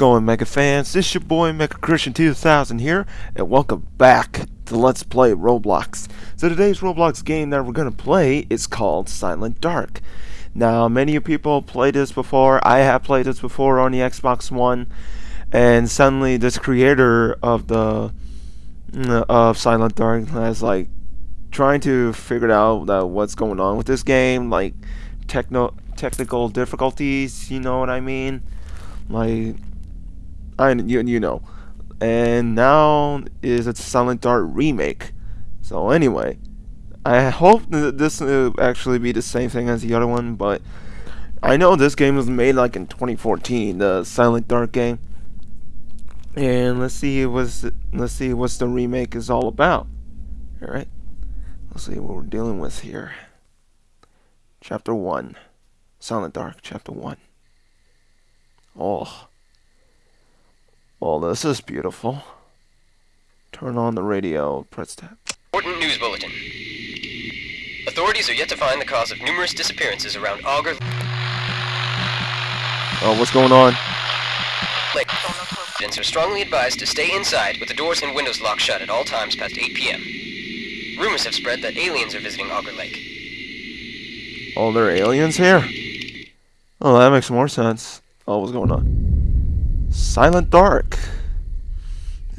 going, Mega fans? This is your boy Mega Christian 2000 here, and welcome back to Let's Play Roblox. So today's Roblox game that we're gonna play is called Silent Dark. Now, many people played this before. I have played this before on the Xbox One, and suddenly this creator of the uh, of Silent Dark has like trying to figure out that what's going on with this game, like techno technical difficulties. You know what I mean? Like, I you you know, and now is a Silent Dark remake. So anyway, I hope that this will actually be the same thing as the other one, but I know this game was made like in 2014, the Silent Dark game. And let's see what's let's see what's the remake is all about. All right, let's see what we're dealing with here. Chapter one, Silent Dark, Chapter one. Oh. Well, this is beautiful. Turn on the radio. Press tab. Important news bulletin. Authorities are yet to find the cause of numerous disappearances around Augur Oh, what's going on? Lake. Residents are strongly advised to stay inside with the doors and windows locked shut at all times past 8 p.m. Rumors have spread that aliens are visiting Augur Lake. Oh, there are aliens here? Oh, that makes more sense. Oh, what's going on? Silent Dark.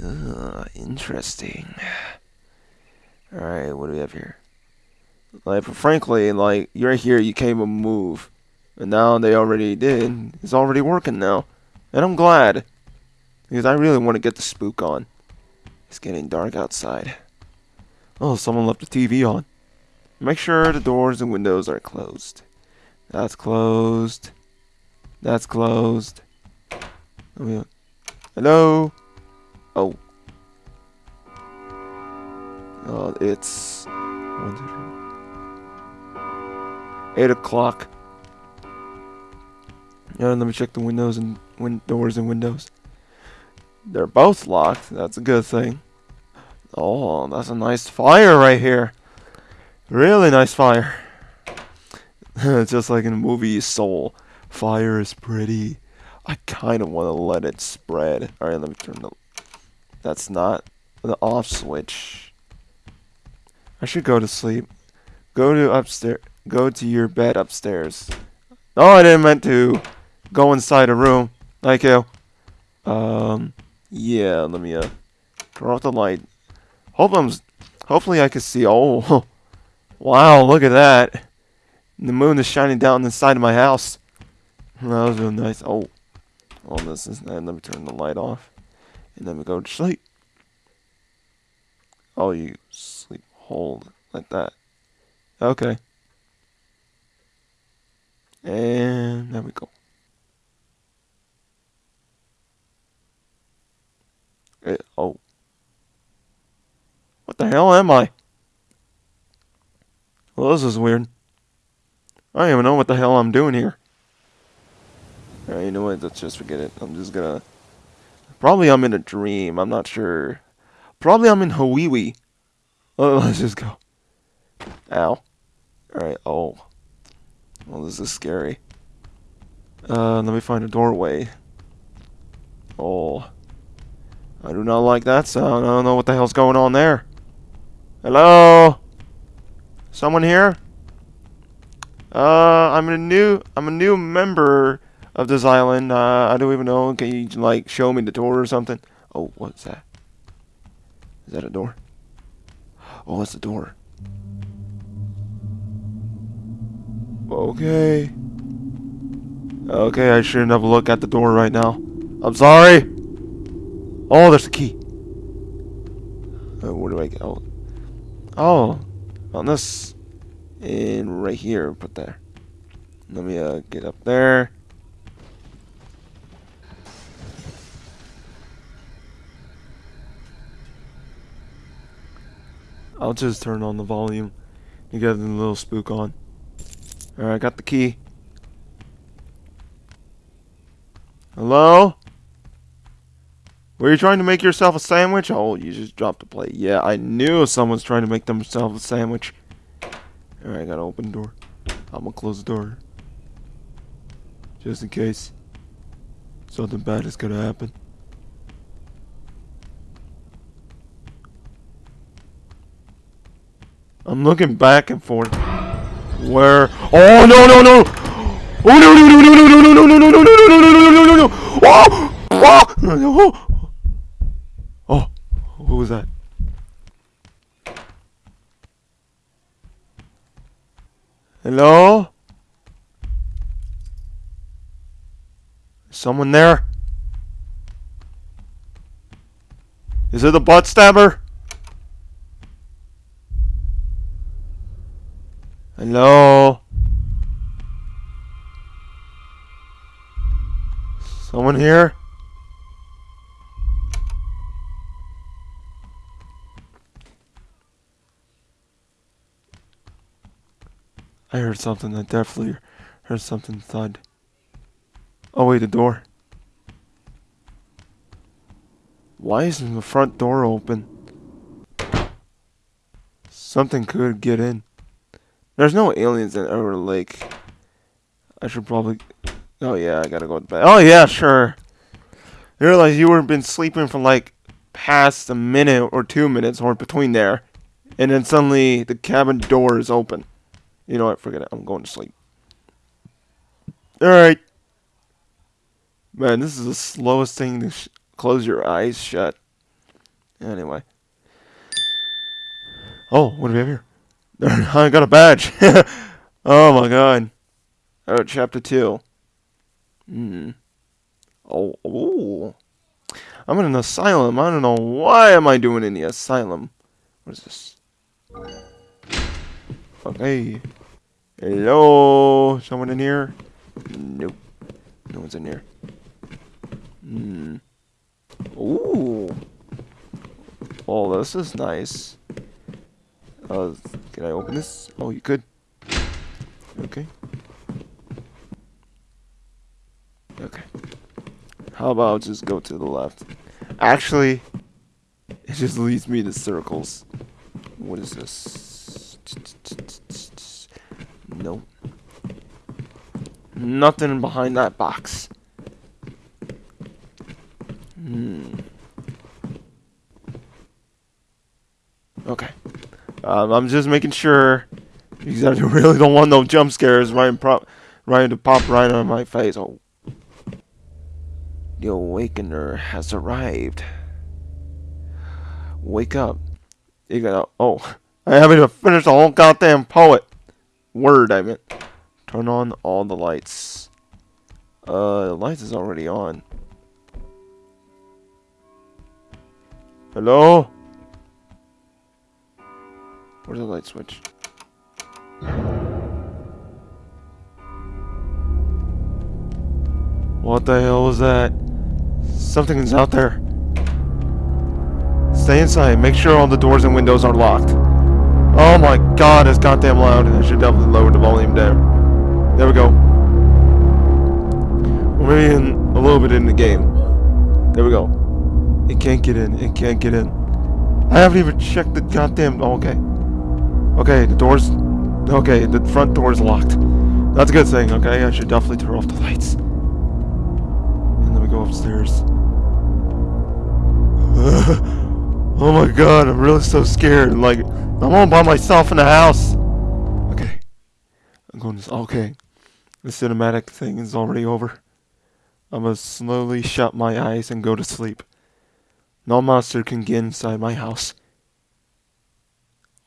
Uh, interesting. Alright, what do we have here? Like, frankly, like, you're here, you can't move. And now they already did. It's already working now. And I'm glad. Because I really want to get the spook on. It's getting dark outside. Oh, someone left the TV on. Make sure the doors and windows are closed. That's closed. That's closed. Hello? Oh. Oh, it's... One, two, three. 8 o'clock. Yeah, let me check the windows and win doors and windows. They're both locked. That's a good thing. Oh, that's a nice fire right here. Really nice fire. It's just like in the movie Soul. Fire is pretty. I kind of want to let it spread. Alright, let me turn the... That's not the off switch. I should go to sleep. Go to upstairs. Go to your bed upstairs. No, I didn't meant to go inside a room. Thank you. Um, yeah, let me, uh, turn off the light. Hope I'm, hopefully I can see. Oh, wow, look at that. The moon is shining down inside of my house. That was real nice. Oh, oh, this is. And let me turn the light off, and then we go to sleep. Oh, you sleep hold like that. Okay. And there we go. It, eh, oh. What the hell am I? Well, this is weird. I don't even know what the hell I'm doing here. Alright, you know what? Let's just forget it. I'm just gonna... Probably I'm in a dream. I'm not sure. Probably I'm in Hawiwi. Oh, let's just go. Ow. Alright, oh. Well, this is scary. Uh, let me find a doorway. Oh. I do not like that sound. I don't know what the hell's going on there. Hello? Someone here? Uh, I'm a new, I'm a new member of this island. Uh, I don't even know. Can you like show me the door or something? Oh, what's that? Is that a door? Oh, it's a door. Okay. Okay, I shouldn't have a look at the door right now. I'm sorry. Oh, there's a key. Uh, where do I go? Oh, on this. And right here, put there. Let me uh, get up there. I'll just turn on the volume You get the little spook on. Alright, I got the key. Hello? Were you trying to make yourself a sandwich? Oh, you just dropped the plate. Yeah, I knew someone's trying to make themselves a sandwich. Alright, I gotta open the door. I'm gonna close the door. Just in case. Something bad is gonna happen. I'm looking back and forth. Where? Oh no no no! Oh no no no no no no no no no no no no no no no no no! Oh! Oh! Oh! Who was that? Hello? Someone there? Is it the butt stabber? Hello? Someone here? I heard something. I definitely heard something thud. Oh wait, the door. Why isn't the front door open? Something could get in. There's no aliens in our lake. I should probably. Oh yeah, I gotta go to bed. Oh yeah, sure. I realized you were been sleeping for like past a minute or two minutes or between there, and then suddenly the cabin door is open. You know what? Forget it. I'm going to sleep. All right. Man, this is the slowest thing to close your eyes shut. Anyway. Oh, what do we have here? I got a badge. oh my god. Oh, chapter 2. Hmm. Oh, oh. I'm in an asylum. I don't know why am I doing in the asylum. What is this? Okay. Hello? Someone in here? Nope. No one's in here. Hmm. Ooh. Oh, this is nice. Uh, can I open this? Oh, you could. Okay. Okay. How about just go to the left? Actually, it just leads me to circles. What is this? Nope. Nothing behind that box. Hmm. Okay. Um, I'm just making sure because I really don't want no jump scares right, pro- right to pop right on my face. Oh. The awakener has arrived. Wake up. You gotta. Oh. I haven't even finished the whole goddamn poet. Word, I meant. Turn on all the lights. Uh, the lights is already on. Hello? Where's the light switch? What the hell was that? Something's out there. Stay inside. Make sure all the doors and windows are locked. Oh my god, it's goddamn loud. I should definitely lower the volume down. There we go. We're in a little bit in the game. There we go. It can't get in. It can't get in. I haven't even checked the goddamn. Oh, okay. Okay, the door's. Okay, the front door's locked. That's a good thing, okay? I should definitely turn off the lights. And then we go upstairs. oh my god, I'm really so scared. Like, I'm all by myself in the house. Okay. I'm going to. Okay. The cinematic thing is already over. I'm gonna slowly shut my eyes and go to sleep. No monster can get inside my house.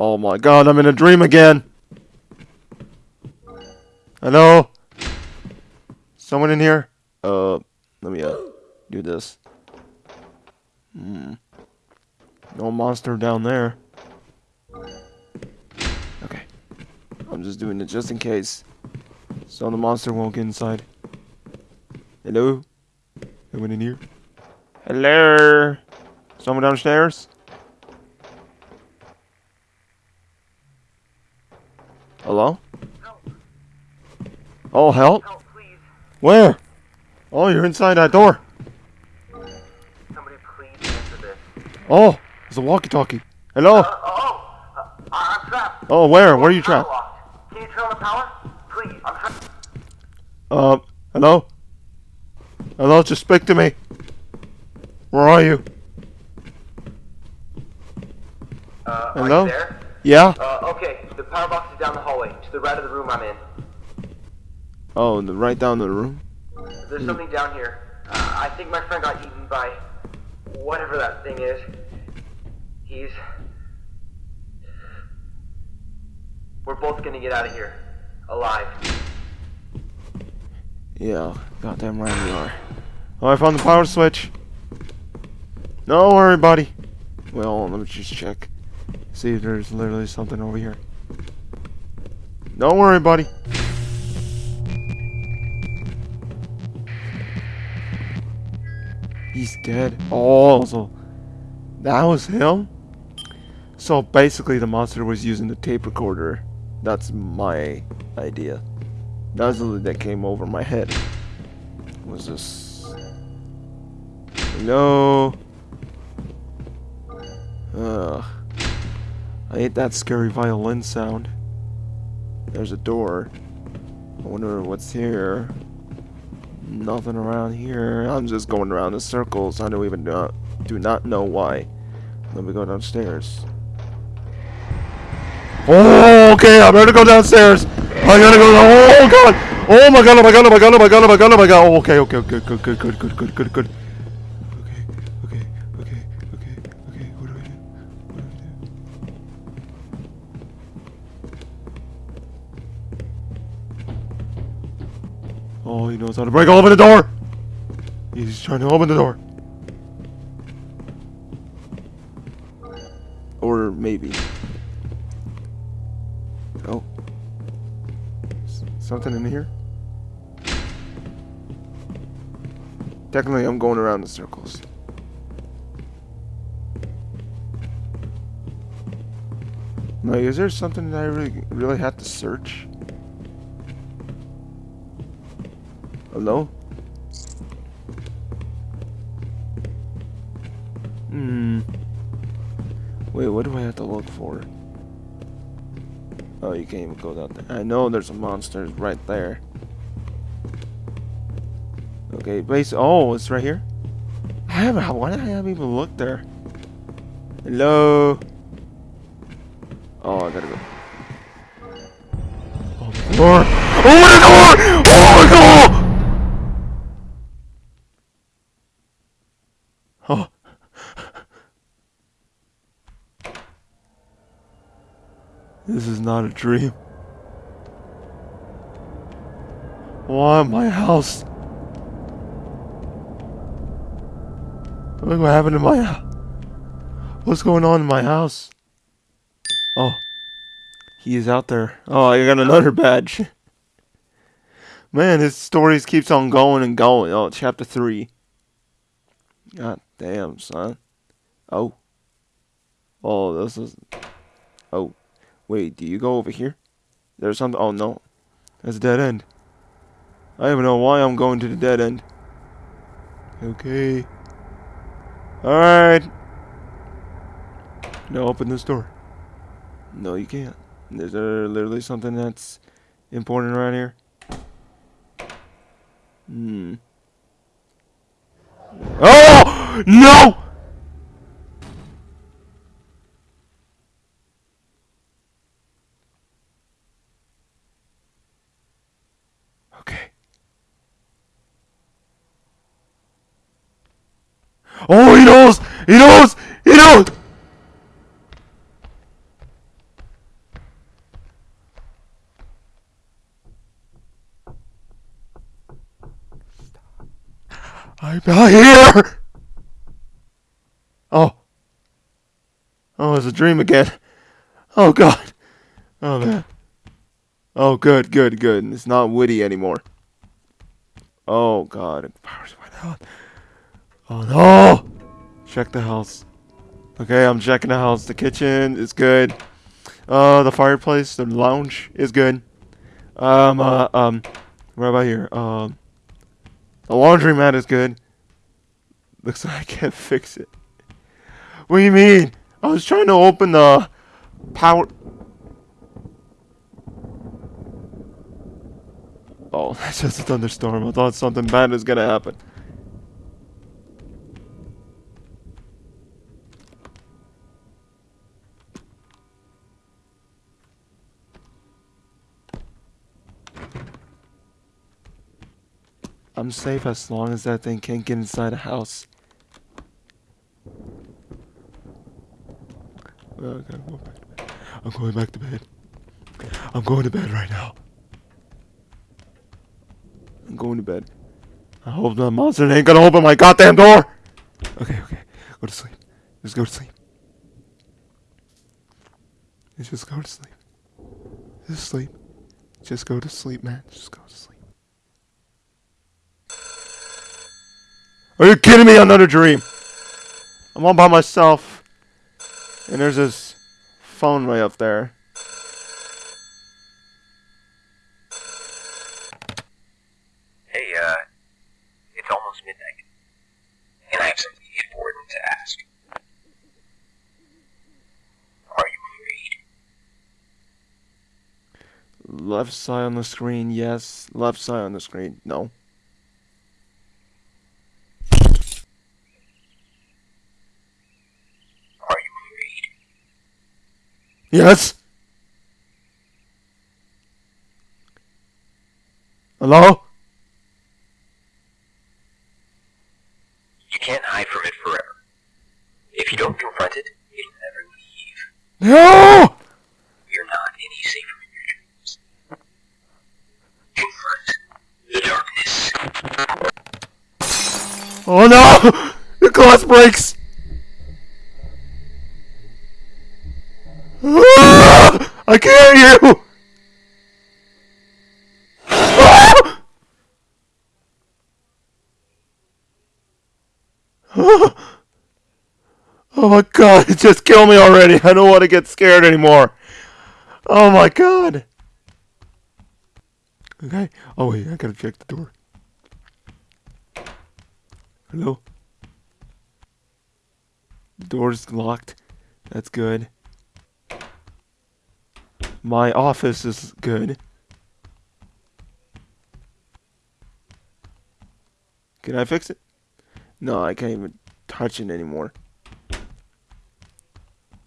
Oh my god, I'm in a dream again! Hello? Someone in here? Uh, let me, uh, do this. Hmm. No monster down there. Okay. I'm just doing it just in case. So the monster won't get inside. Hello? Anyone in here? Hello? Someone downstairs? Hello? Help. Oh, help? Help, please. Where? Oh, you're inside that door. Somebody please answer this. Oh, it's a walkie-talkie. Hello? Uh, oh, uh, I'm trapped. Oh, where? Where are you trapped? Can you turn on the power? Please, I'm trapped. Uh, hello? Hello, just speak to me. Where are you? Uh, are Hello? you there? Yeah? Uh, okay. The power box is down the hallway, to the right of the room I'm in. Oh, the, right down the room? There's something down here. Uh, I think my friend got eaten by whatever that thing is. He's. We're both gonna get out of here. Alive. Yeah, goddamn right we are. Oh, I found the power switch. Don't worry, buddy. Well, let me just check. See if there's literally something over here. Don't worry, buddy. He's dead. Oh, so that was him? So basically the monster was using the tape recorder. That's my idea. That's the that came over my head. Was this? No. Ugh. I hate that scary violin sound. There's a door. I wonder what's here. Nothing around here. I'm just going around in circles. I don't even know, do not know why. Let me go downstairs. Oh, okay. I better go downstairs. I gotta go. Oh god. Oh my god. Oh my god. Oh my god. Oh my god. Oh my god. Oh my god. Oh, okay. Okay. Okay. Good. Good. Good. Good. Good. Good. Good. He knows how to break open the door. He's trying to open the door. Or maybe. Oh. S- something in here? Technically, I'm going around in circles. Like, is there something that I really, really have to search? Hello? Hmm. Wait, what do I have to look for? Oh, you can't even go down there. I know there's a monster right there. Okay, base. Oh, it's right here. I haven't. Why did I haven't even looked there? Hello. Oh, I gotta go. Oh, door. Oh my god! Oh my god! Oh. This is not a dream. Why my house? Look what happened to my house. What's going on in my house? Oh. He is out there. Oh, I got another badge. Man, his stories keeps on going and going. Oh, chapter 3. God damn, son. Oh. Oh, this is... Oh. Wait, do you go over here? There's something... Oh, no. That's a dead end. I don't even know why I'm going to the dead end. Okay. Alright. Now open this door. No, you can't. Is there literally something that's important around here? Hmm. Oh! No! Okay. Oh, he knows! He knows! I'm not here! Oh. Oh, it's a dream again. Oh, God. Oh, man. Oh, good, good, good. It's not Woody anymore. Oh, God. It powers went out. Oh, no! Check the house. Okay, I'm checking the house. The kitchen is good. Uh, the fireplace, the lounge is good. Um, uh, um, what about here? Um, the laundromat is good. Looks like I can't fix it. What do you mean? I was trying to open the power. Oh, that's just a thunderstorm. I thought something bad was gonna happen. I'm safe as long as that thing can't get inside a house. I. I'm going back to bed. I'm going to bed right now. I'm going to bed. I hope that monster ain't gonna open my goddamn door! Okay, okay. Go to sleep. Just go to sleep. Just go to sleep. Just sleep. Just go to sleep, man. Just go to sleep. Are you kidding me? Another dream. I'm all by myself. And there's this phone way up there. Hey, uh, it's almost midnight, and I have something important to ask. Are you afraid? Left side on the screen, yes. Left side on the screen, no. Are you afraid? Yes? Hello? You can't hide from it forever. If you don't confront it, it'll never leave. No! You're not any safer in your dreams. Confront the darkness. Oh no! The glass breaks! I can't hear you! Oh my god, just killed me already. I don't want to get scared anymore. Oh my god. Okay. Oh wait, I gotta check the door. Hello? The door's locked. That's good. My office is good. Can I fix it? No, I can't even touch it anymore.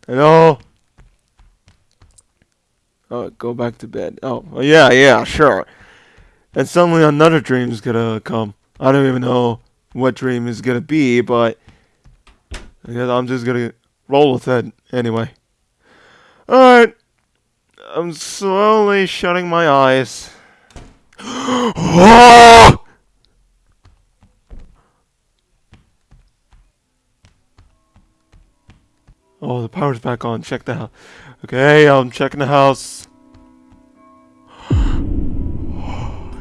Hello? Oh, go back to bed. Oh, yeah, yeah, sure. And suddenly another dream is gonna come. I don't even know what dream is gonna be, but I guess I'm just gonna roll with it anyway. Alright. I'm slowly shutting my eyes. oh! Oh, the power's back on. Check the house. Okay, I'm checking the house.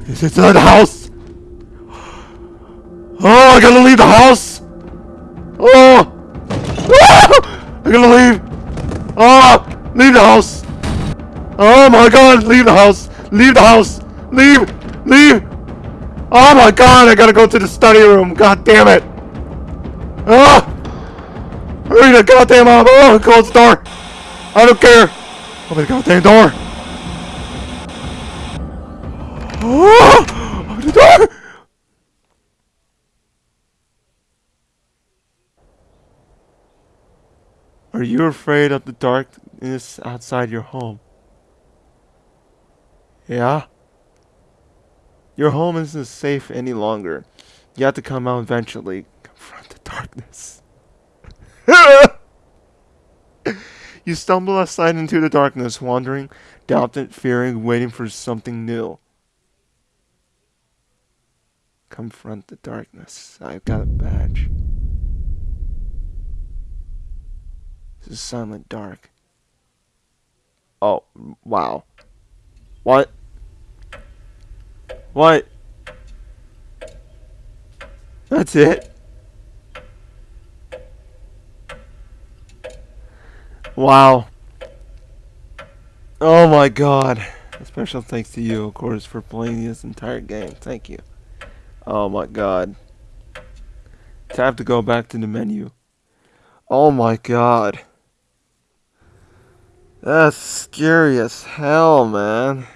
Is it the house? Oh, I gotta leave the house! Oh! Ah! I gotta leave! Oh! Leave the house! Oh my god, leave the house! Leave the house! Leave! Leave! Oh my god, I gotta go to the study room! God damn it! Ah! Hurry the goddamn up! Oh, close the door! I don't care! Open the goddamn door! Oh! Open the door! Are you afraid of the darkness outside your home? Yeah? Your home isn't safe any longer. You have to come out eventually. Confront the darkness. you stumble aside into the darkness, wandering, doubting, fearing, waiting for something new. Confront the darkness. I've got a badge. This is silent dark. Oh, wow. What? What? That's it? Wow. Oh my god. A special thanks to you, of course, for playing this entire game. Thank you. Oh my god. Tap to go back to the menu. Oh my god. That's scary as hell, man.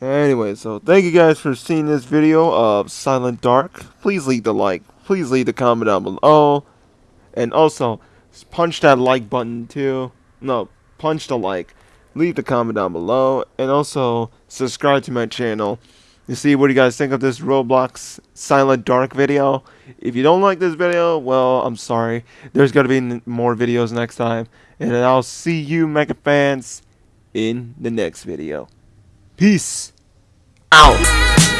Anyway, so thank you guys for seeing this video of Silent Dark. Please leave the like. Please leave the comment down below. And also, punch that like button too. No, punch the like. Leave the comment down below. And also, subscribe to my channel. to see what you guys think of this Roblox Silent Dark video. If you don't like this video, well, I'm sorry. There's going to be more videos next time. And I'll see you, Mega fans, in the next video. Peace out.